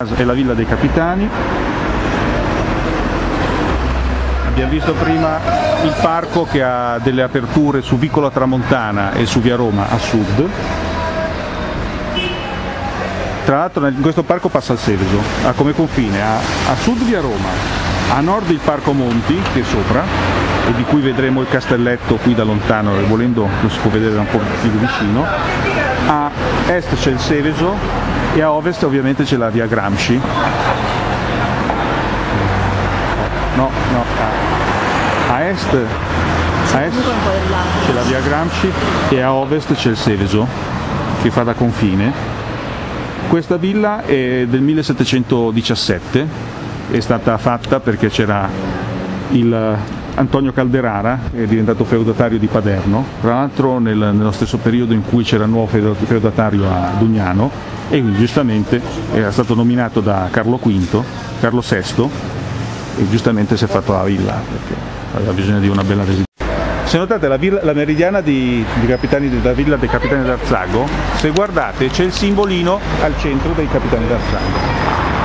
È la villa dei capitani. Abbiamo visto prima il parco che ha delle aperture su Vicola Tramontana e su Via Roma a sud. Tra l'altro in questo parco passa il Seveso, ha come confine a, a sud Via Roma, a nord il Parco Monti che è sopra e di cui vedremo il castelletto qui da lontano e volendo lo si può vedere un po' più vicino, a est c'è il Seveso e a ovest ovviamente c'è la via Gramsci. No, no, a, est, a est c'è la via Gramsci e a ovest c'è il Seveso che fa da confine. Questa villa è del 1717, è stata fatta perché c'era il Antonio Calderara, è diventato feudatario di Paderno, tra l'altro nel, nello stesso periodo in cui c'era il nuovo feudatario a Dugnano e quindi giustamente era stato nominato da Carlo V, Carlo VI e giustamente si è fatto la villa perché aveva bisogno di una bella residenza. Se notate la, villa, la meridiana di, di capitani della villa dei capitani d'Arzago, se guardate c'è il simbolino al centro dei capitani d'Arzago.